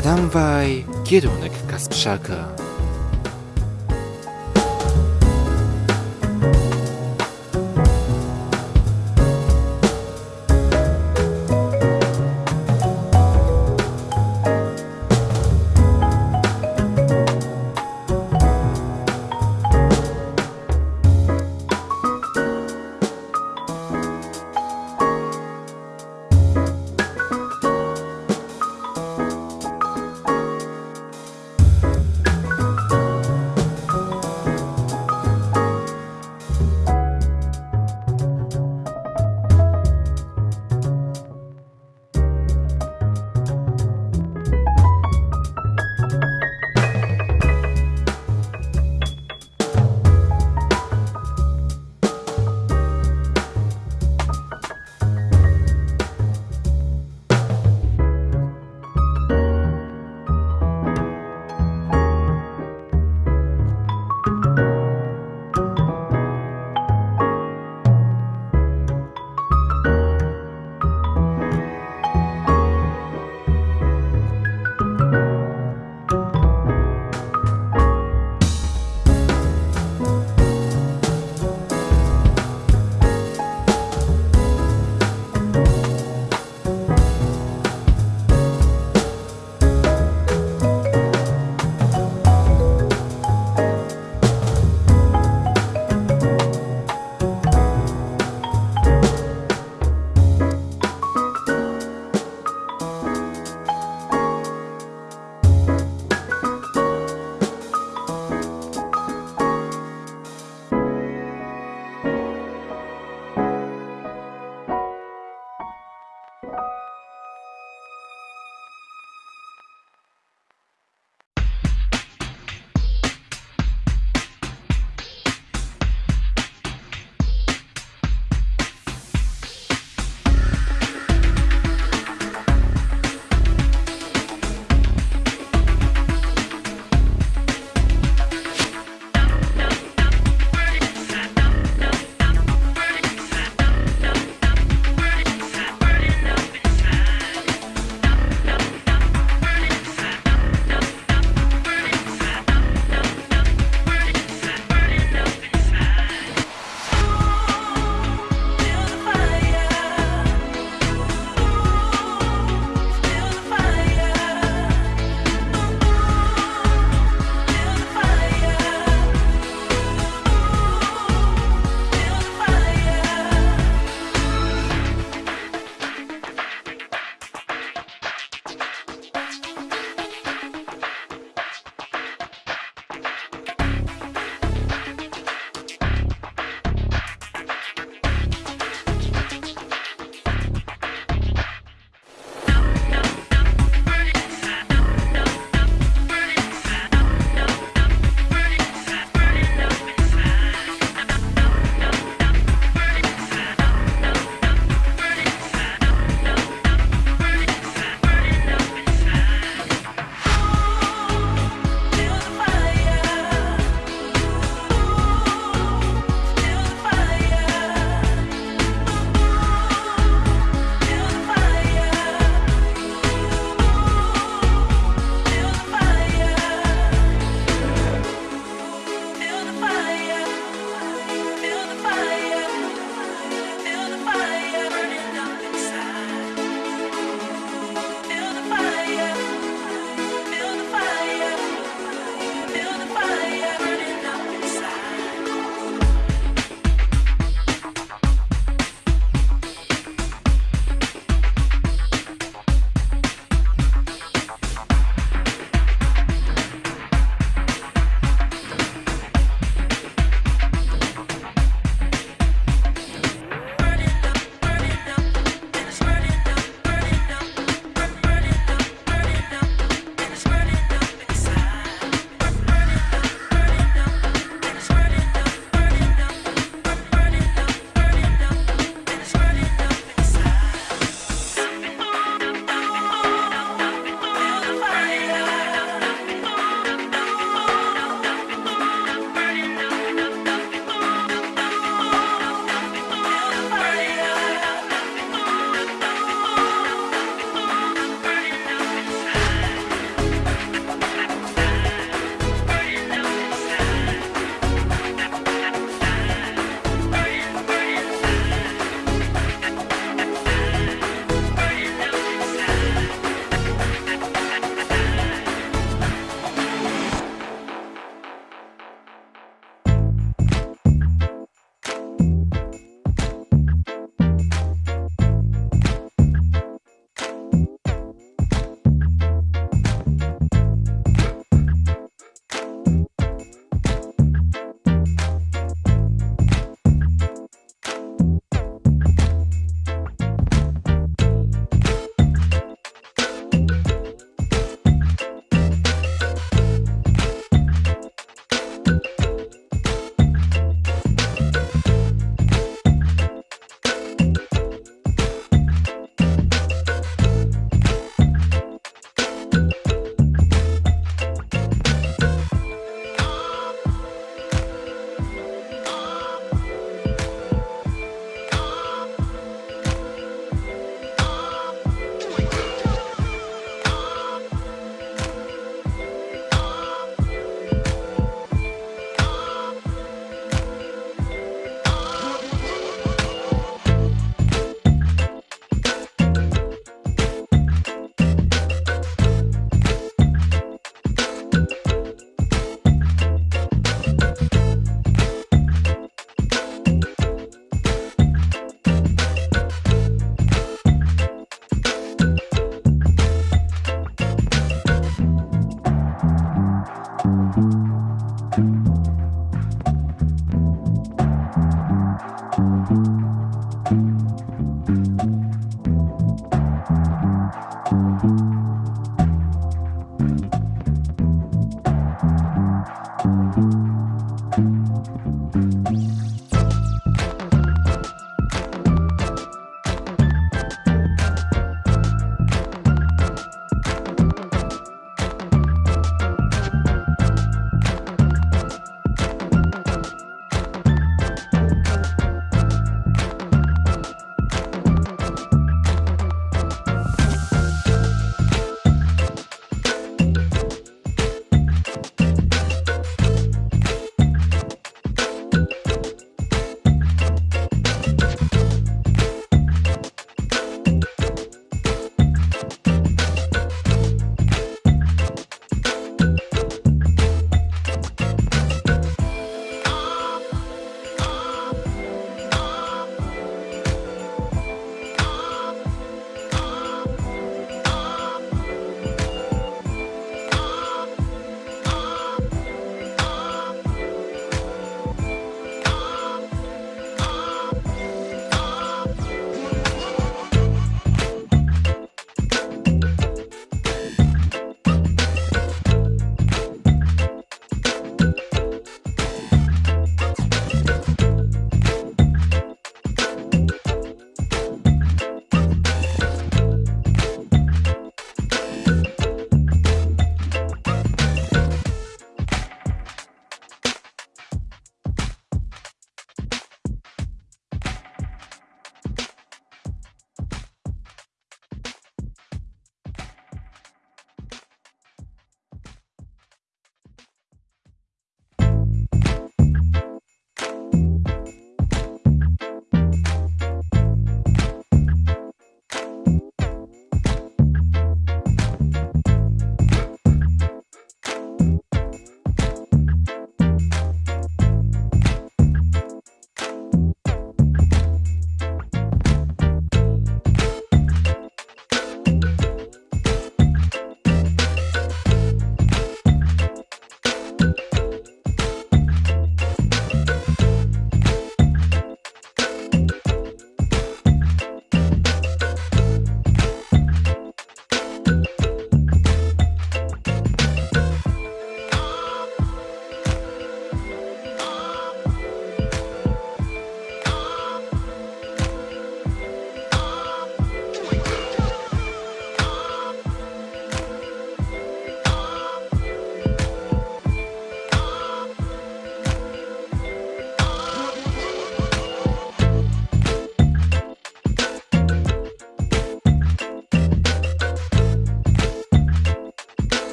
Tramwaj, kierunek Kasprzaka.